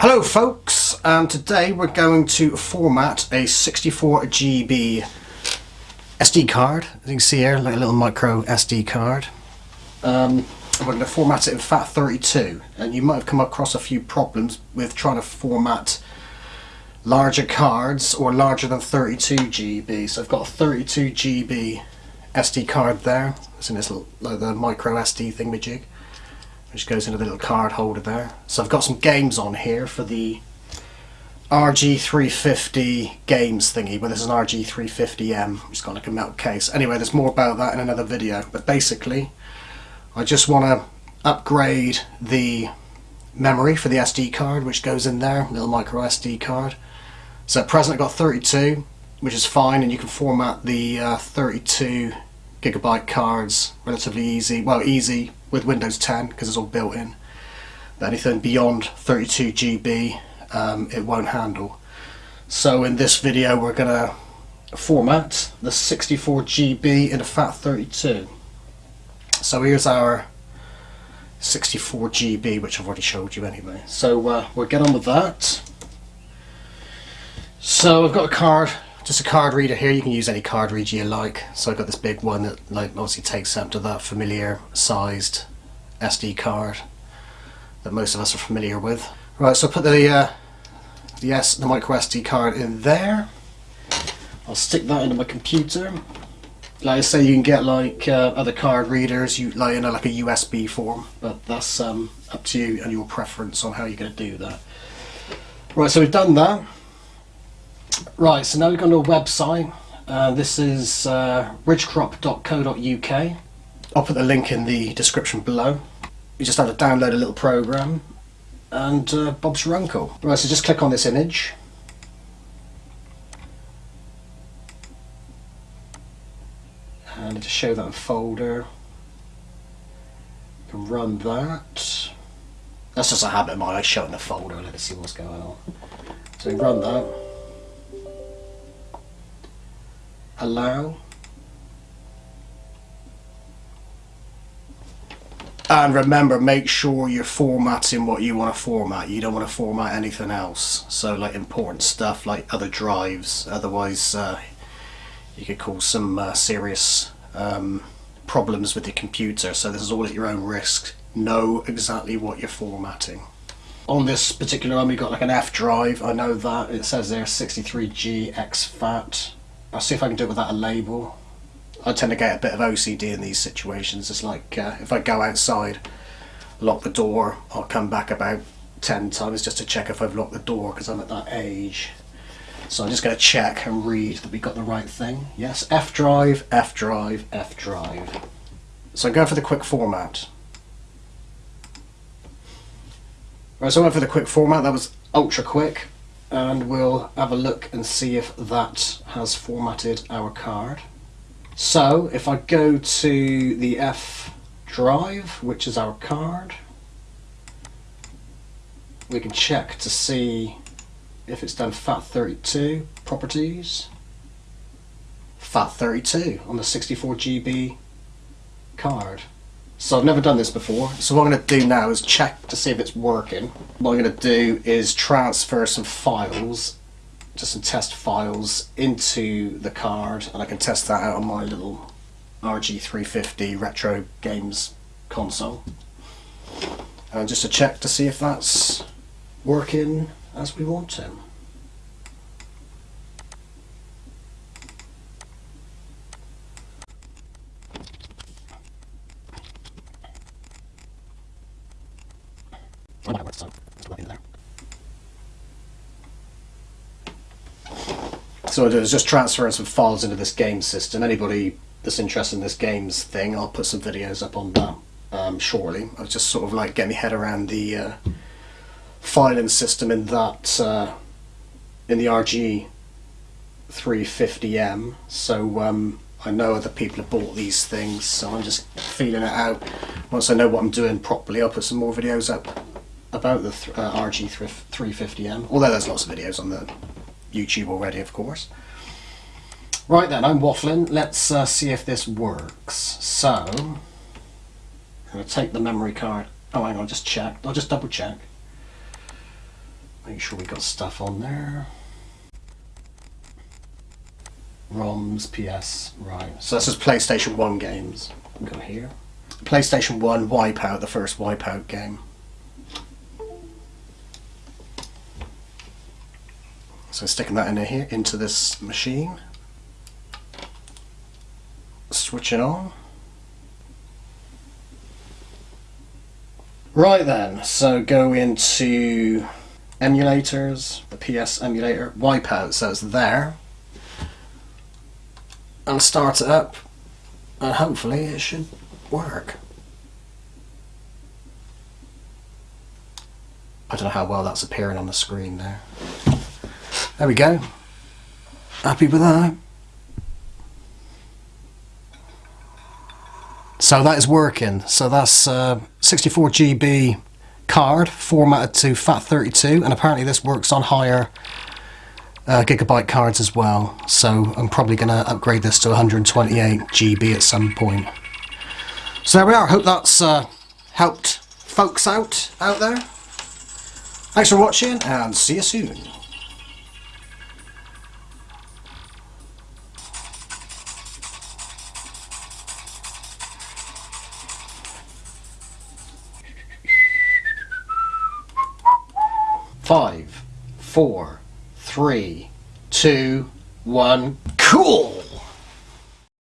Hello folks, um, today we're going to format a 64GB SD card. As you can see here, like a little micro SD card. Um, we're going to format it in FAT32 and you might have come across a few problems with trying to format larger cards or larger than 32GB. So I've got a 32GB SD card there. It's in this little like the micro SD thingamajig which goes into the little card holder there. So I've got some games on here for the RG350 games thingy, but this is an RG350M, it's got like a metal case. Anyway, there's more about that in another video, but basically, I just want to upgrade the memory for the SD card, which goes in there, little micro SD card. So at present I've got 32, which is fine, and you can format the uh, 32 gigabyte cards relatively easy. Well, easy with Windows 10 because it's all built in. But anything beyond 32 GB um, it won't handle. So in this video we're going to format the 64 GB into FAT32. So here's our 64 GB which I've already showed you anyway. So uh, we'll get on with that. So I've got a card just a card reader here. You can use any card reader you like. So I've got this big one that like obviously takes up to that familiar sized SD card that most of us are familiar with. Right so put the uh, the, the micro SD card in there. I'll stick that into my computer. Like I say you can get like uh, other card readers you like in a, like a USB form but that's um, up to you and your preference on how you're going to do that. Right so we've done that Right, so now we've gone to a website. Uh, this is uh, ridgecrop.co.uk. I'll put the link in the description below. You just have to download a little program and uh, Bob's your uncle. Right, so just click on this image. And just show that in folder. You can run that. That's just a habit of mine, I show it in the folder, let us see what's going on. So we run that. Allow. And remember make sure you're formatting what you want to format. You don't want to format anything else. So like important stuff like other drives. Otherwise uh, you could cause some uh, serious um, problems with your computer. So this is all at your own risk. Know exactly what you're formatting. On this particular one we've got like an F drive. I know that. It says there 63G exFAT I'll see if I can do it without a label. I tend to get a bit of OCD in these situations. It's like uh, if I go outside, lock the door, I'll come back about 10 times just to check if I've locked the door because I'm at that age. So I'm just going to check and read that we got the right thing. Yes, F drive, F drive, F drive. So I'm going for the quick format. Right, so I went for the quick format. That was ultra quick and we'll have a look and see if that has formatted our card. So if I go to the F drive, which is our card, we can check to see if it's done FAT32 properties. FAT32 on the 64GB card. So I've never done this before, so what I'm going to do now is check to see if it's working. What I'm going to do is transfer some files, just some test files, into the card, and I can test that out on my little RG350 Retro Games console. And just to check to see if that's working as we want to. so there. So I do is just transferring some files into this game system. Anybody that's interested in this games thing, I'll put some videos up on that um, shortly. I was just sort of like getting my head around the uh, filing system in that uh, in the RG 350M. So um, I know other people have bought these things, so I'm just feeling it out. Once I know what I'm doing properly, I'll put some more videos up about the th uh, RG350M, although there's lots of videos on the YouTube already, of course. Right then, I'm waffling. Let's uh, see if this works. So, I'm going to take the memory card. Oh, hang on, just check. I'll just double check. Make sure we got stuff on there. ROMs, PS, right. So this is PlayStation 1 games. Go here. PlayStation 1 Wipeout, the first Wipeout game. So sticking that in here into this machine. Switch it on. Right then, so go into emulators, the PS emulator, Wipeout, so it's there. And start it up, and hopefully it should work. I don't know how well that's appearing on the screen there. There we go. Happy with that? So that is working. So that's uh, 64 GB card formatted to FAT32 and apparently this works on higher uh, gigabyte cards as well. So I'm probably going to upgrade this to 128 GB at some point. So there we are. Hope that's uh, helped folks out out there. Thanks for watching and see you soon. Five, four, three, two, one, cool!